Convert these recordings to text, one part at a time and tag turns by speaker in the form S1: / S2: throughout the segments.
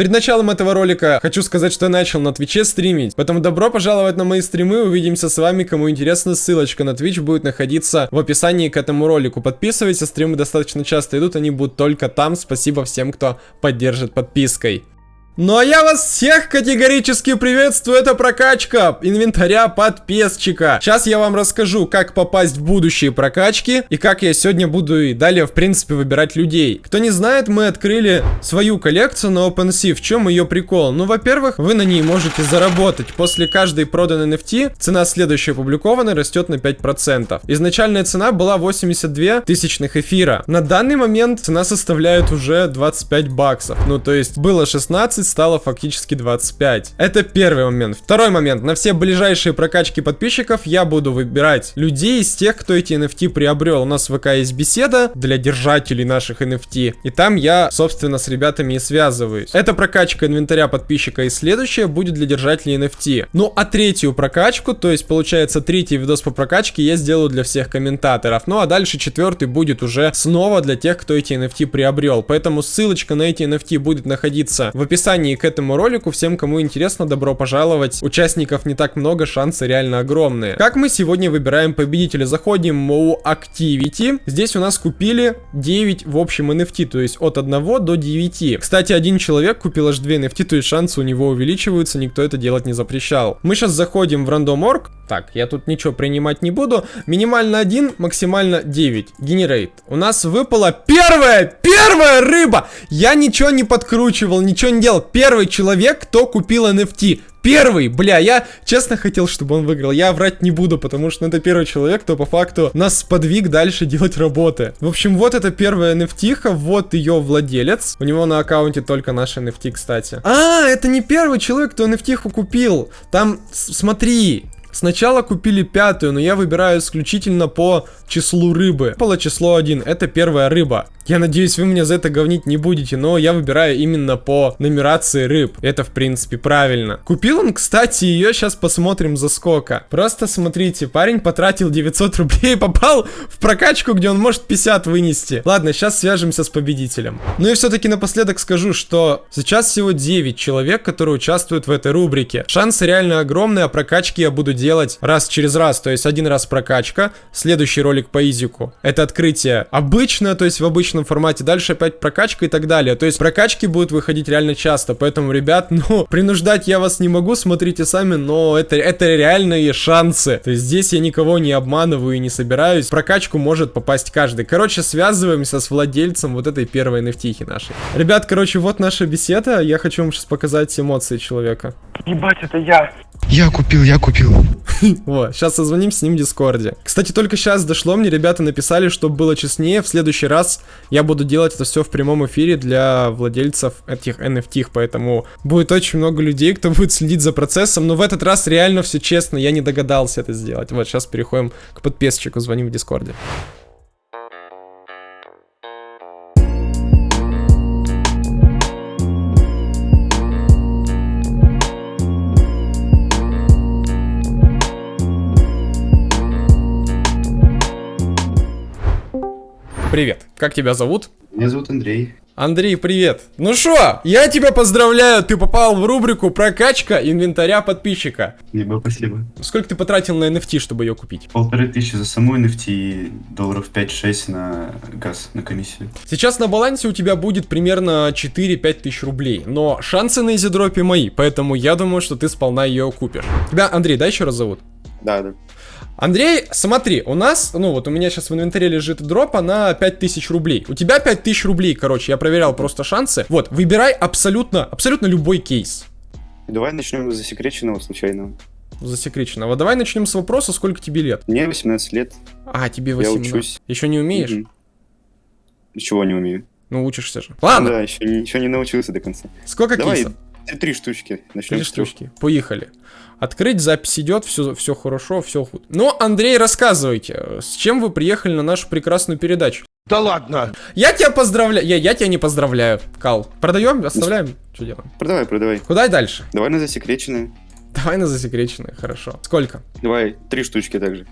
S1: Перед началом этого ролика хочу сказать, что я начал на Твиче стримить, поэтому добро пожаловать на мои стримы, увидимся с вами, кому интересно, ссылочка на Twitch будет находиться в описании к этому ролику. Подписывайтесь, стримы достаточно часто идут, они будут только там, спасибо всем, кто поддержит подпиской. Ну а я вас всех категорически приветствую, это прокачка инвентаря подписчика. Сейчас я вам расскажу, как попасть в будущие прокачки и как я сегодня буду и далее, в принципе, выбирать людей. Кто не знает, мы открыли свою коллекцию на OpenSea. В чем ее прикол? Ну, во-первых, вы на ней можете заработать. После каждой проданной NFT цена следующей опубликованной растет на 5%. Изначальная цена была 82 тысячных эфира. На данный момент цена составляет уже 25 баксов. Ну, то есть было 16 20 стало фактически 25. Это первый момент. Второй момент. На все ближайшие прокачки подписчиков я буду выбирать людей из тех, кто эти NFT приобрел. У нас в ВК есть беседа для держателей наших NFT. И там я, собственно, с ребятами и связываюсь. Это прокачка инвентаря подписчика. И следующая будет для держателей NFT. Ну, а третью прокачку, то есть, получается, третий видос по прокачке я сделаю для всех комментаторов. Ну, а дальше четвертый будет уже снова для тех, кто эти NFT приобрел. Поэтому ссылочка на эти NFT будет находиться в описании описании к этому ролику. Всем, кому интересно, добро пожаловать. Участников не так много, шансы реально огромные. Как мы сегодня выбираем победителя? Заходим в Activity. Здесь у нас купили 9 в общем NFT, то есть от 1 до 9. Кстати, один человек купил аж 2 NFT, то есть шансы у него увеличиваются, никто это делать не запрещал. Мы сейчас заходим в рандом.org. Так, я тут ничего принимать не буду. Минимально 1, максимально 9. Генерейт. У нас выпала первая, первая рыба! Я ничего не подкручивал, ничего не делал первый человек, кто купил NFT. Первый, бля, я честно хотел, чтобы он выиграл. Я врать не буду, потому что это первый человек, кто по факту нас подвиг дальше делать работы. В общем, вот это первая NFT, вот ее владелец. У него на аккаунте только наши NFT, кстати. А, это не первый человек, кто NFT купил. Там, смотри, Сначала купили пятую, но я выбираю исключительно по числу рыбы. Было число 1, это первая рыба. Я надеюсь, вы меня за это говнить не будете, но я выбираю именно по нумерации рыб. Это, в принципе, правильно. Купил он, кстати, ее, сейчас посмотрим за сколько. Просто смотрите, парень потратил 900 рублей и попал в прокачку, где он может 50 вынести. Ладно, сейчас свяжемся с победителем. Ну и все-таки напоследок скажу, что сейчас всего 9 человек, которые участвуют в этой рубрике. Шансы реально огромные, а прокачки я буду делать раз через раз. То есть один раз прокачка, следующий ролик по изику. Это открытие обычно, то есть в обычном формате, дальше опять прокачка и так далее. То есть прокачки будут выходить реально часто, поэтому, ребят, ну, принуждать я вас не могу, смотрите сами, но это, это реальные шансы. То есть здесь я никого не обманываю и не собираюсь. В прокачку может попасть каждый. Короче, связываемся с владельцем вот этой первой nft нашей. Ребят, короче, вот наша беседа. Я хочу вам сейчас показать эмоции человека.
S2: Ебать, это я.
S3: Я купил, я купил.
S1: Вот, сейчас созвоним с ним в Дискорде. Кстати, только сейчас дошло мне, ребята написали, чтобы было честнее, в следующий раз я буду делать это все в прямом эфире для владельцев этих NFT, поэтому будет очень много людей, кто будет следить за процессом, но в этот раз реально все честно, я не догадался это сделать. Вот, сейчас переходим к подписчику, звоним в Дискорде. Привет, как тебя зовут?
S4: Меня зовут Андрей.
S1: Андрей, привет. Ну что, я тебя поздравляю, ты попал в рубрику прокачка инвентаря подписчика.
S4: Либо спасибо.
S1: Сколько ты потратил на NFT, чтобы ее купить?
S4: Полторы тысячи за саму NFT и долларов 5-6 на газ, на комиссию.
S1: Сейчас на балансе у тебя будет примерно 4-5 тысяч рублей, но шансы на изидропе мои, поэтому я думаю, что ты сполна ее купишь. Тебя, Андрей, да, еще раз зовут?
S4: Да, да.
S1: Андрей, смотри, у нас, ну вот у меня сейчас в инвентаре лежит дропа на 5000 рублей. У тебя 5000 рублей, короче, я проверял просто шансы. Вот, выбирай абсолютно, абсолютно любой кейс.
S4: Давай начнем с засекреченного случайного.
S1: Засекреченного. Давай начнем с вопроса, сколько тебе лет?
S4: Мне 18 лет.
S1: А, тебе 18. Я учусь. Еще не умеешь? Угу.
S4: Ничего не умею.
S1: Ну, учишься же. Ладно.
S4: Да, еще, еще не научился до конца.
S1: Сколько
S4: Давай,
S1: кейсов?
S4: Три штучки. Начнем
S1: Три штучки. Поехали. Открыть, запись идет, все, все хорошо, все худ. Ну, Андрей, рассказывайте, с чем вы приехали на нашу прекрасную передачу?
S3: Да ладно!
S1: Я тебя поздравляю. Я, я тебя не поздравляю, Кал. Продаем, оставляем? Что делаем?
S4: Продавай, продавай.
S1: Куда дальше?
S4: Давай на засекреченные.
S1: Давай на засекреченные, хорошо. Сколько?
S4: Давай, три штучки также.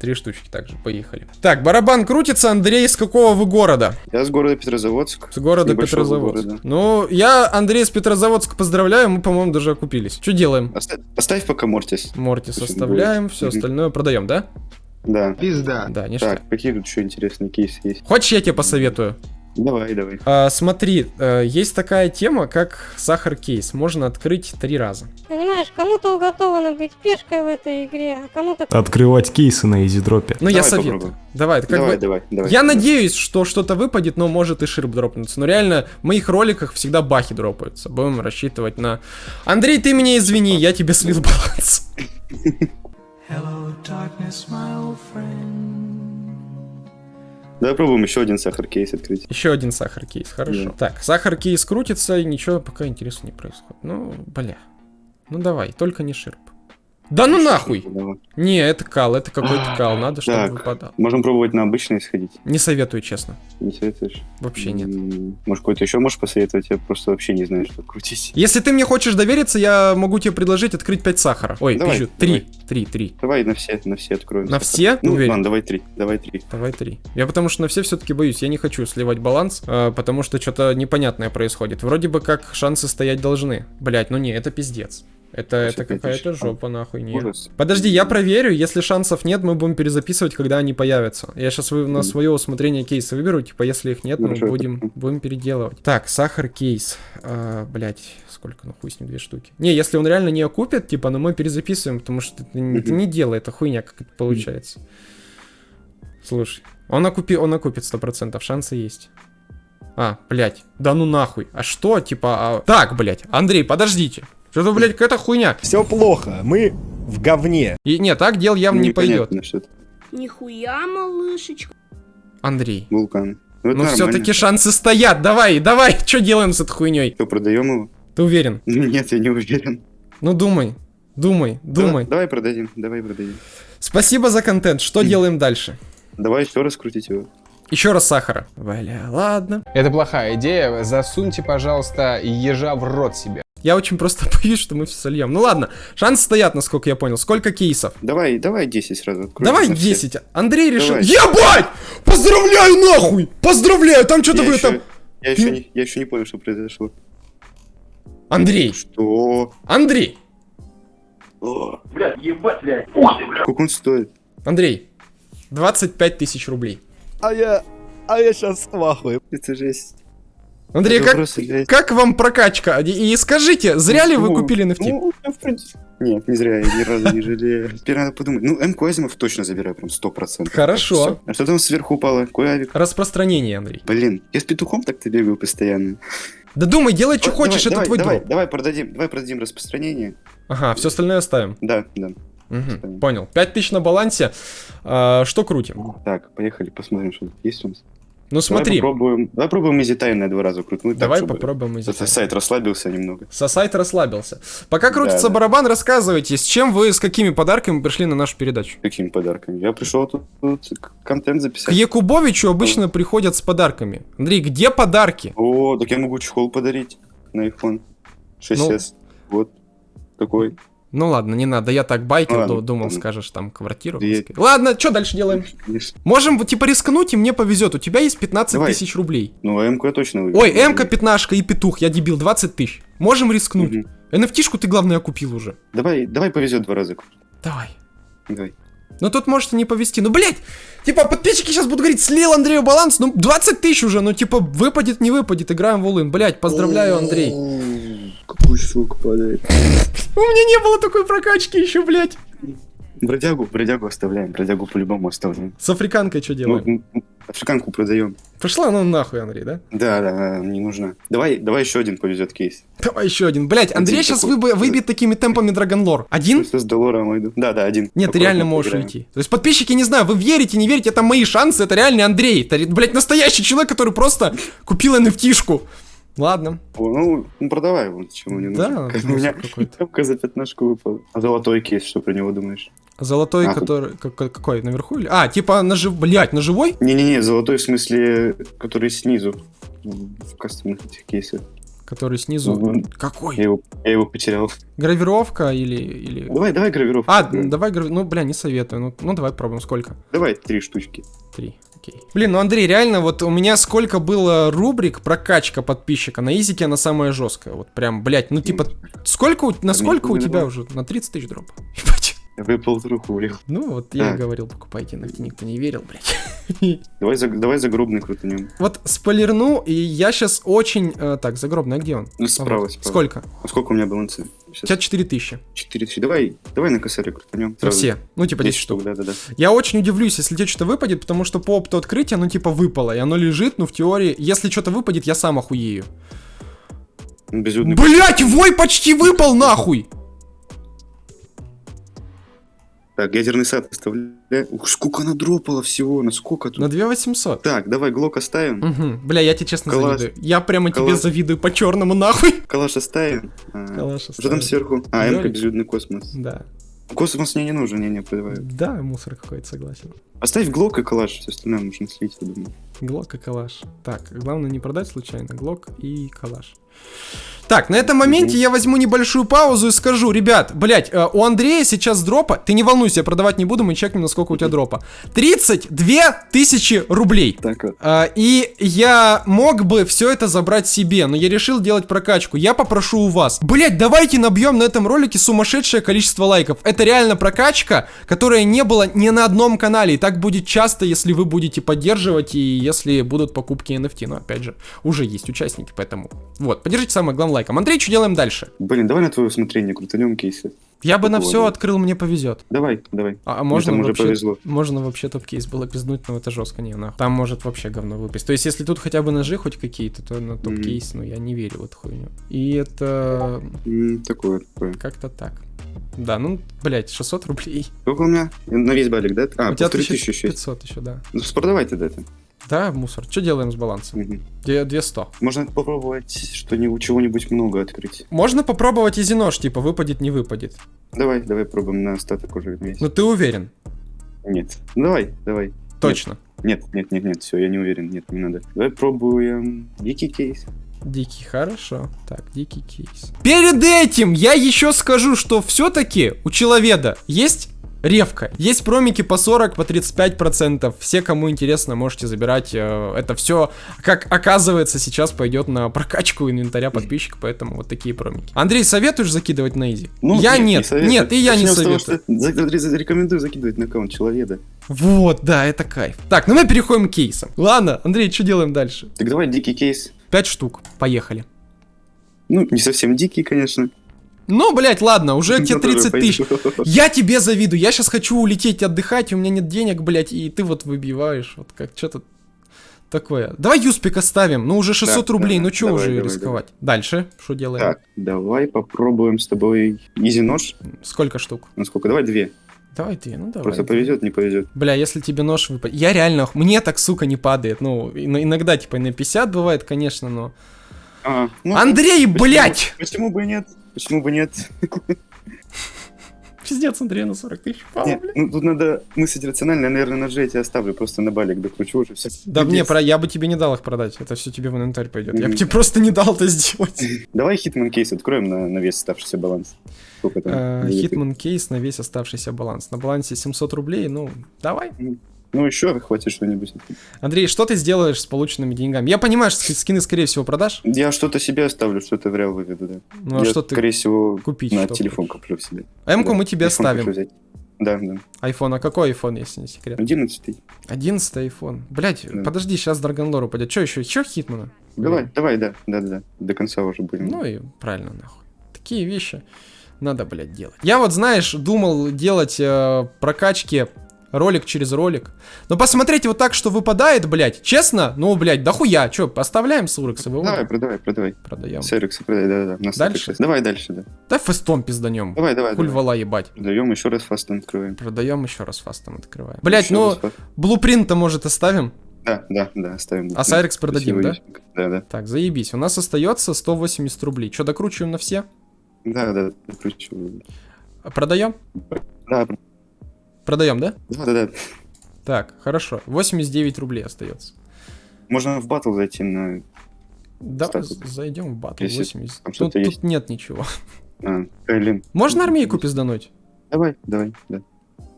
S1: Три штучки также, поехали. Так, барабан крутится, Андрей, из какого вы города?
S2: Я с города Петрозаводск.
S1: С города
S2: Небольшого
S1: Петрозаводск.
S2: города.
S1: Ну, я Андрей из Петрозаводска поздравляю, мы, по-моему, даже окупились. Что делаем?
S2: Оставь, оставь пока Мортис.
S1: Мортис
S2: Слушай,
S1: оставляем, все
S2: Мгм.
S1: остальное продаем, да?
S2: Да.
S3: Пизда.
S1: Да, ништяк.
S2: Так, какие тут еще интересные кейсы есть?
S1: Хочешь, я тебе посоветую?
S2: Давай, давай.
S1: А, смотри, э, есть такая тема, как сахар кейс. Можно открыть три раза.
S5: Понимаешь, кому-то уготовано быть пешкой в этой игре, а кому-то
S6: Открывать кейсы на изидропе.
S1: Ну, я
S2: Давай
S1: советую.
S2: попробуем.
S1: Давай, как
S2: давай,
S1: бы...
S2: давай, давай.
S1: Я
S2: давай.
S1: надеюсь, что что-то выпадет, но может и ширп дропнуться. Но реально, в моих роликах всегда бахи дропаются. Будем рассчитывать на... Андрей, ты меня извини, я тебе слил баланс.
S2: Давай пробуем еще один сахар кейс открыть.
S1: Еще один сахар кейс, хорошо.
S2: Да.
S1: Так, сахар кейс крутится, и ничего пока интересного не происходит. Ну, бля. Ну давай, только не ширп. Да ну нахуй!
S2: Давай.
S1: Не, это кал, это какой-то кал, надо, чтобы
S2: Так.
S1: выпадал.
S2: Можем пробовать на обычный сходить.
S1: Не советую, честно.
S2: Не советуешь?
S1: Вообще нет.
S2: Может, какой-то еще можешь посоветовать? Я просто вообще не знаю, что крутить.
S1: Если ты мне хочешь довериться, я могу тебе предложить открыть 5 сахара. Ой,
S2: Давай,
S1: пизжу, 3,
S2: давай.
S1: 3, 3.
S2: Давай на все, на все откроем.
S1: На все?
S2: Ну,
S1: Уверен.
S2: ладно, давай три. Давай три.
S1: Давай 3. Я потому что на все все-таки боюсь, я не хочу сливать баланс, а, потому что что-то непонятное происходит. Вроде бы как шансы стоять должны. Блять, ну не, это пиздец. Это, это какая-то жопа, нахуй, нет.
S2: Ужас.
S1: Подожди, я проверю, если шансов нет, мы будем перезаписывать, когда они появятся. Я сейчас на
S2: Мгм.
S1: свое усмотрение кейсы выберу, типа, если их нет, мы
S2: Хорошо,
S1: будем, будем переделывать. Так, сахар кейс. А, блять, сколько, ну хуй с ним, две штуки. Не, если он реально не окупит, типа, ну мы перезаписываем, потому что это, не- это не дело, это хуйня, как это получается. Слушай, он, окупи, он окупит 100%, шансы есть. А, блять, да ну нахуй. А что, типа, а- Так, блять, Андрей, подождите. Что-то, блядь, какая-то хуйня.
S7: Все плохо, мы в говне.
S1: И, нет, так дел явно не пойдет.
S2: Непонятно что-то.
S8: Нихуя, малышечка.
S1: Андрей.
S2: Вулкан. Ну,
S1: Ну все-таки шансы стоят. Давай, давай, что делаем с этой хуйней?
S2: Что, продаем его?
S1: Ты уверен?
S2: Ну, Нет, я не уверен.
S1: Ну думай, думай, думай.
S2: Давай, давай продадим, давай продадим.
S1: Спасибо за контент. Что делаем дальше?
S2: Давай еще раз крутить его.
S1: Еще раз сахара. Бля, ладно.
S9: Это плохая идея. Засуньте, пожалуйста, ежа в рот себе.
S1: Я очень просто боюсь, что мы все сольем. Ну ладно, шансы стоят, насколько я понял. Сколько кейсов?
S2: Давай, давай 10 сразу откроем.
S1: Давай
S2: на все.
S1: 10. Андрей решил.
S2: Давай.
S1: Ебать! Поздравляю нахуй! Поздравляю! Там что-то вы
S2: еще,
S1: там.
S2: я, еще не, я еще не понял, что произошло.
S1: Андрей!
S2: Что?
S1: Андрей!
S2: Сколько он стоит?
S1: Андрей! 25 тысяч рублей.
S7: А я... А я сейчас в ахуе.
S2: Это жесть.
S1: Андрей, как,
S2: просто
S1: как вам прокачка? И, и скажите, зря ли вы
S2: Ну,
S1: купили NFT?
S2: Ну, в принципе... Нет, не зря, я ни разу не жалею. Теперь надо подумать. Ну, МК Азимов точно забираю, прям 100%.
S1: Хорошо.
S2: А что там сверху упало? Авик?
S1: Распространение, Андрей.
S2: Блин, я с петухом так-то бегаю постоянно.
S1: Да думай, делай, что хочешь,
S2: давай,
S1: это твой
S2: давай,
S1: дроп.
S2: Давай продадим, давай продадим распространение.
S1: Ага, все остальное оставим.
S2: Да, да. Оставим.
S1: понял. 5000 на балансе. А, что крутим?
S2: Так, поехали, посмотрим, что тут есть у нас.
S1: Ну смотри,
S2: Давай попробуем, давай попробуем Easy Time два раза крутнуть. так,
S1: давай
S2: чтобы
S1: попробуем из
S2: этот сайт расслабился немного.
S1: Сосайт расслабился. Пока крутится
S2: Да, да.
S1: барабан, рассказывайте, с чем вы, с какими подарками пришли на нашу передачу?
S2: Какими подарками? Я пришел тут, тут к- контент
S1: К
S2: записать.
S1: Якубовичу обычно приходят с подарками. Андрей, где подарки?
S2: О, так я могу чехол подарить на iPhone 6s. Вот такой.
S1: Ну ладно, не надо, я так байкер,
S2: ладно,
S1: ду- думал,
S2: ладно.
S1: скажешь там квартиру.
S2: Я-
S1: Ладно, что дальше делаем? Можем типа рискнуть, и мне повезет. У тебя есть 15
S2: Давай.
S1: тысяч рублей.
S2: Ну, а МК точно выиграл.
S1: Ой, М-ка, пятнашка и петух, я дебил, 20 тысяч. Можем рискнуть.
S2: Мгм.
S1: NFT-шку ты, главное, купил уже.
S2: Давай, давай повезет два раза.
S1: Давай.
S2: Давай.
S1: Ну тут может и не повезти. Ну, блядь, типа, подписчики сейчас будут говорить, слил Андрею баланс, ну, 20 тысяч уже, ну, типа, выпадет, не выпадет, играем в улын. Блядь, поздравляю, Андрей.
S2: Какой сука падает.
S1: У меня не было такой прокачки еще, блядь.
S2: Бродягу, бродягу оставляем, бродягу по-любому оставляем.
S1: С африканкой что
S2: Ну,
S1: делаем?
S2: м, африканку продаем.
S1: Пошла ну нахуй, Андрей, да?
S2: Да, да, не нужна. Давай, давай еще один повезет кейс.
S1: Давай еще один. Блядь, Андрей
S2: Один
S1: сейчас
S2: такой.
S1: выбьет такими темпами Драгонлор. Один?
S2: С долларом иду. Да, да, один.
S1: Нет, ты реально можешь
S2: поиграем.
S1: уйти. То есть подписчики, не знаю, вы верите, не верите, это мои шансы, это реальный Андрей. Это, блядь, настоящий человек, который просто купил NFT-шку. Ладно.
S2: Ну, ну, продавай его, чему не
S1: Да,
S2: нужно. Как у
S1: смысл
S2: меня
S1: какой-то.
S2: тряпка за пятнашку выпала. А золотой кейс, что про него думаешь?
S1: Золотой,
S2: А,
S1: который... как- какой, наверху или... А, типа, на жив... Блядь, на живой?
S2: Не-не-не, золотой в смысле, который снизу. В кастомных этих кейсах.
S1: который снизу.
S2: Мгм.
S1: Какой?
S2: Я его, я его потерял.
S1: Гравировка или... или...
S2: Давай, давай гравировку.
S1: А,
S2: Да.
S1: давай, грави- ну, бля, не советую. Ну, ну, давай пробуем. Сколько?
S2: Давай три штучки.
S1: Три. Окей. Блин, ну, Андрей, реально, вот у меня сколько было рубрик прокачка подписчика. На изике она самая жесткая. Вот прям, блядь, ну, типа, сколько, у- насколько у тебя уже? На 30 тысяч дропа. Ебать.
S2: Выпал руку улил.
S1: Ну, вот я и говорил, покупайте ногти, никто не верил, блядь.
S2: Давай, за, давай загробный крутанем.
S1: Вот спойлерну, и я сейчас очень... э, так, загробный, а где он?
S2: Ну, справа,
S1: Вот.
S2: справа.
S1: Сколько?
S2: А сколько у меня баланса?
S1: У
S2: Сейчас
S1: тебя 4000.
S2: 4 тысячи. Давай, давай на косаре крутанем.
S1: Ну, все. Ну, типа 10
S2: 10
S1: штук.
S2: штук, да-да-да.
S1: Я очень удивлюсь, если тебе что-то выпадет, потому что по опыту открытия оно типа выпало, и оно лежит, ну, в теории, если что-то выпадет, я сам охуею.
S2: Безлюдный.
S1: Блять, вой почти выпал нахуй!
S2: Так, ядерный сад оставляю. Ух, сколько она дропала всего, на сколько тут?
S1: На 2800.
S2: Так, давай глок оставим.
S1: Угу. Бля, я тебе честно
S2: Калаш.
S1: завидую. Я прямо тебе
S2: Калаш.
S1: завидую по черному нахуй.
S2: Калаш оставим. А,
S1: Калаш
S2: Что там
S1: оставим.
S2: сверху? А. МК безлюдный космос.
S1: Да.
S2: Космос мне не нужен, не, не, продаваю.
S1: Да, мусор какой-то, согласен.
S2: Оставь глок и калаш, все остальное можно слить, я думаю.
S1: Глок и калаш. Так, главное не продать случайно. Глок и калаш. Так, на этом моменте я возьму небольшую паузу и скажу, ребят, блять, у Андрея сейчас дропа, ты не волнуйся, я продавать не буду, мы чекнем, насколько у тебя дропа. 32 тысячи рублей.
S2: Так вот.
S1: А, и я мог бы все это забрать себе, но я решил делать прокачку. Я попрошу у вас. Блять, давайте набьем на этом ролике сумасшедшее количество лайков. Это реально прокачка, которая не была ни на одном канале. И так будет часто, если вы будете поддерживать и если будут покупки NFT. Но опять же, уже есть участники, поэтому. Вот, поддержите самое главное лайком. Андрей, что делаем дальше?
S2: Блин, давай на твое усмотрение крутанем кейсы.
S1: Я бы на все
S2: года?
S1: открыл, мне повезет.
S2: Давай, давай.
S1: А, а
S2: Мне
S1: можно
S2: там уже
S1: вообще,
S2: повезло.
S1: можно вообще топ-кейс было пизднуть, но это жестко, не, нахуй. Там может вообще говно выпасть. То есть, если тут хотя бы ножи хоть какие-то, то на топ-кейс, ну, я не верю в эту хуйню. И это
S2: М, Такое, такое.
S1: как-то так. Да, ну, блядь, 600 рублей.
S2: Сколько у меня? На весь балик, да? А,
S1: У тебя
S2: полторы тысячи еще есть.
S1: 1500 еще, да.
S2: Ну, продавай тогда это.
S1: Да, мусор. Что делаем с балансом? Две- 200.
S2: Можно попробовать что-нибудь, чего-нибудь много открыть.
S1: Можно попробовать изи нож, типа, выпадет, не выпадет.
S2: Давай, давай пробуем на остаток уже весь.
S1: Ну, ты уверен?
S2: Нет. Ну, Давай, давай.
S1: Точно.
S2: Нет, нет, нет, нет, все, я не уверен, нет, не надо. Давай пробуем дикий кейс.
S1: Дикий, хорошо. Так, дикий кейс. Перед этим я еще скажу, что все-таки у человека есть ревка. Есть промики по 40, по 35%. Все, кому интересно, можете забирать. э, Это все, как оказывается, сейчас пойдет на прокачку инвентаря подписчика, поэтому вот такие промики. Андрей, советуешь закидывать на изи? я нет,
S2: Ну, не
S1: нет, и я не
S2: Начнем того,
S1: советую.
S2: что за- за- Рекомендую закидывать на аккаунт человека.
S1: Вот, да, это кайф. Так, ну мы переходим к кейсам. Ладно, Андрей, что делаем дальше?
S2: Так давай дикий кейс.
S1: 5 штук, поехали.
S2: Ну, не совсем дикий, конечно.
S1: Ну, блять, ладно, уже тебе
S2: Но тоже
S1: 30 тысяч. Я тебе завидую. Я сейчас хочу улететь отдыхать, у меня нет денег, блядь, и ты вот выбиваешь. Вот как что-то такое. Давай Юспик оставим. Ну, уже 600
S2: Да,
S1: рублей,
S2: да,
S1: ну что
S2: давай,
S1: уже
S2: давай,
S1: рисковать? Дальше, что делаем?
S2: Так, давай попробуем с тобой изи нож.
S1: Сколько штук?
S2: Ну сколько? Давай две.
S1: Давай ты, ну давай.
S2: Просто повезет, не повезет.
S1: Бля, если тебе нож выпадет... Я реально... Мне так, сука, не падает. Ну, ин- иногда, типа, на 50 бывает, конечно, но...
S2: А, ну,
S1: Андрей,
S2: почему-
S1: блядь!
S2: Почему бы и нет? Почему бы нет?
S1: Пиздец, Андрей на 40 тысяч пал,
S2: Нет, ну тут надо мыслить рационально, я, наверное, ножи я тебе оставлю, просто на балик докручу уже все.
S1: Да мне, про... я бы тебе не дал их продать. Это все тебе в инвентарь пойдет. Я бы тебе просто не дал это сделать.
S2: Давай Hitman кейс откроем на, на весь оставшийся баланс. Сколько там?
S1: Э,
S2: будет?
S1: Hitman кейс на весь оставшийся баланс. На балансе 700 рублей, ну, давай.
S2: Ну еще хватит что-нибудь.
S1: Андрей, что ты сделаешь с полученными деньгами? Я понимаю, что ски- скины, скорее всего, продашь.
S2: Я что-то себе оставлю, что-то в реал выведу, да.
S1: Ну, а
S2: я,
S1: что ты
S2: скорее всего,
S1: купить?
S2: на телефон
S1: хочешь?
S2: куплю себе.
S1: М-ку
S2: Да,
S1: мы тебе ставим.
S2: Да, да.
S1: Айфон, а какой айфон, если не секрет?
S2: 11
S1: 11 айфон. Блять,
S2: Да.
S1: подожди, сейчас Драгонлор упадет. Че еще? Еще Хитмана?
S2: Давай, давай, да, да, да, да. До конца уже будем.
S1: Ну и правильно, нахуй. Такие вещи надо, блядь, делать. Я вот, знаешь, думал делать э, прокачки ролик через ролик. Но посмотреть вот так, что выпадает, блядь, честно, ну, блядь, да хуя. Че, поставляем Сурекс и
S2: давай, продавай, продавай.
S1: Продаем.
S2: Серикс, продай, да, да, да. на
S1: Дальше?
S2: 106. Давай дальше, да.
S1: Да фестом пизданем.
S2: Давай, давай,
S1: Хуль
S2: давай.
S1: вала ебать.
S2: Продаем, еще раз фастом откроем.
S1: Продаем еще раз фастом открываем. Блять, ну, блупринт-то может оставим.
S2: Да, да, да, оставим.
S1: А Сайрекс продадим, да?
S2: Да, да.
S1: Так, заебись. У нас остается 180 рублей. Че, докручиваем на все?
S2: Да, да, докручиваю.
S1: Продаем?
S2: Да,
S1: Продаем, да?
S2: да, да, да.
S1: Так, хорошо. 89 рублей остается.
S2: Можно в батл зайти на Статус.
S1: зайдем в батл
S2: Если
S1: 80.
S2: там
S1: Тут, тут нет ничего.
S2: А, Кайлин.
S1: Можно армейку пиздануть?
S2: Давай, давай, да.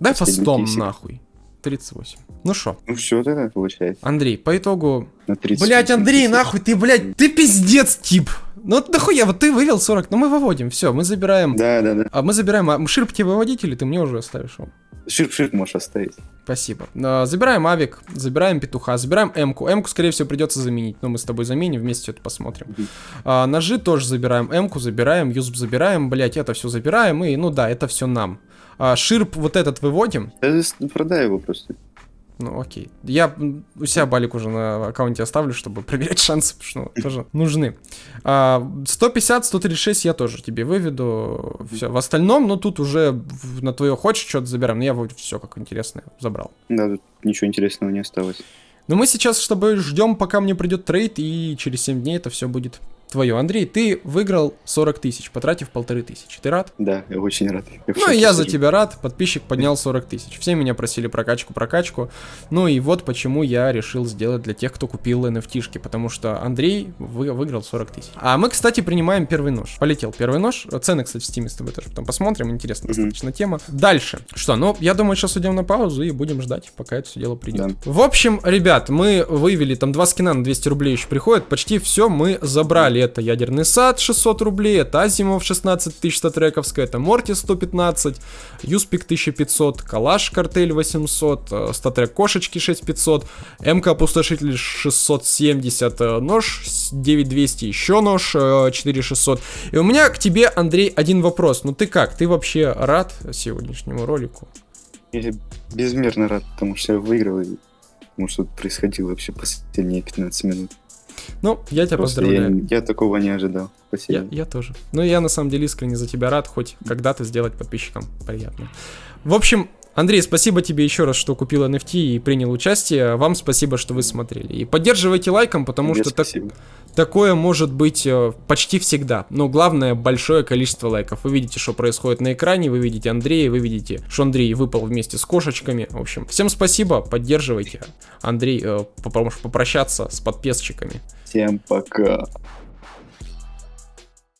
S1: Дай по
S2: Последний
S1: 100
S2: кейсик.
S1: нахуй. 38. Ну шо,
S2: Ну все тогда получается.
S1: Андрей, по итогу...
S2: На 30.
S1: Блять, Андрей, нахуй, ты, блядь, ты пиздец, тип. Ну вот нахуя, вот ты вывел 40, ну мы выводим, все, мы забираем...
S2: Да, да, да.
S1: А мы забираем, а Ширп тебе выводить или ты мне уже оставишь его?
S2: Ширп-ширп можешь оставить.
S1: Спасибо. А, Забираем авик, забираем петуха, забираем эмку. Эмку, скорее всего, придется заменить, но мы с тобой заменим, вместе это посмотрим. А, ножи тоже забираем, эмку забираем, юзб забираем, блять, это все забираем, и, ну да, это все нам. А, ширп вот этот выводим.
S2: Да, продай его просто.
S1: Ну, окей. Я у себя балик уже на аккаунте оставлю, чтобы проверять шансы, потому что ну, тоже нужны. А, 150, 136 я тоже тебе выведу. Все. В остальном, ну, тут уже на твое хочешь что-то забираем. Но я все как интересное забрал.
S2: Да, тут ничего интересного не осталось.
S1: Но мы сейчас с тобой ждем, пока мне придет трейд, и через 7 дней это все будет твое. Андрей, ты выиграл 40 тысяч, потратив полторы тысячи. Ты рад?
S2: Да, я очень рад. Я
S1: Ну и я за тебя рад, подписчик поднял 40 тысяч. Все меня просили прокачку, прокачку. Ну и вот почему я решил сделать для тех, кто купил NFT потому что Андрей вы, выиграл 40 тысяч. А мы, кстати, принимаем первый нож. Полетел первый нож. Цены, кстати, в Steam е с тобой тоже потом посмотрим. Интересная
S2: Мгм.
S1: достаточно тема. Дальше. Что, ну, я думаю, сейчас уйдем на паузу и будем ждать, пока это все дело придет. В общем, ребят, мы вывели там два скина на 200 рублей еще приходят. Почти все мы забрали. Это ядерный сад 600 рублей, это Азимов 16 тысяч статрековская, это Морти 115, Юспик 1500, Калаш картель 800, э, статрек кошечки 6500, МК опустошитель 670, э, нож с 9200, еще нож э, 4600. И у меня к тебе, Андрей, один вопрос. Ну ты как? Ты вообще рад сегодняшнему ролику?
S2: Я безмерно рад, потому что я выиграл. И... Потому что происходило вообще последние 15 минут.
S1: Ну, я тебя
S2: Просто
S1: поздравляю.
S2: я, я такого не ожидал. Спасибо.
S1: Я, я тоже. Ну, я на самом деле искренне за тебя рад, хоть когда-то сделать подписчикам приятно. В общем, Андрей, спасибо тебе еще раз, что купил NFT и принял участие. Вам спасибо, что вы смотрели. И поддерживайте лайком, потому
S2: Тебе
S1: что так-
S2: спасибо.
S1: Такое может быть э, почти всегда. Но главное, большое количество лайков. Вы видите, что происходит на экране, вы видите Андрея, вы видите, что Андрей выпал вместе с кошечками. В общем, всем спасибо, поддерживайте. Андрей, э, попро- попрощаться с подписчиками.
S2: Всем пока.